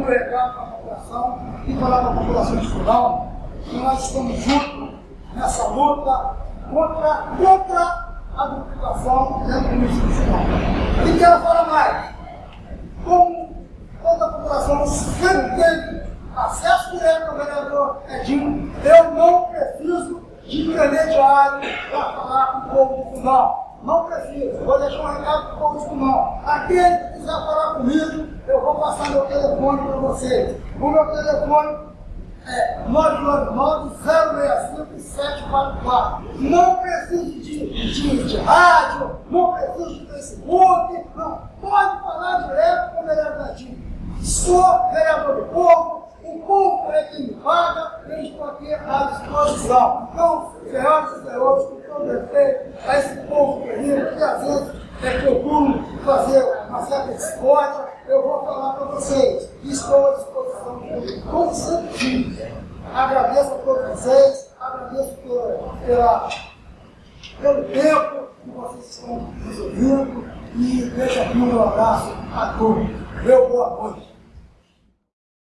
recado para a população e falar para a população de Fundão que nós estamos juntos nessa luta contra, contra a duplicação dentro do município de Fundão. E quero falar mais. Como toda a população sempre acesso direto ao vereador Edinho, eu não preciso de intermediário para falar com o povo de Fundão. Não preciso. Vou deixar um recado para o povo de Fundão. Aquele que quiser falar comigo, passar meu telefone para vocês. O meu telefone é 999-065-744. Não preciso de, de, de rádio, não preciso de Facebook, não. Pode falar direto com o vereador Natinho. Sou vereador do povo, o povo é quem me paga, eu estou aqui à disposição. Então, senhoras e senhores, com todo respeito a esse povo querido, que às vezes é procuro fazer uma certa discórdia, eu vou falar para vocês. Estou à disposição de como sempre digo. Agradeço a todos vocês, agradeço pela, pela, pelo tempo que vocês estão nos ouvindo e deixo aqui um abraço a todos. Meu boa noite.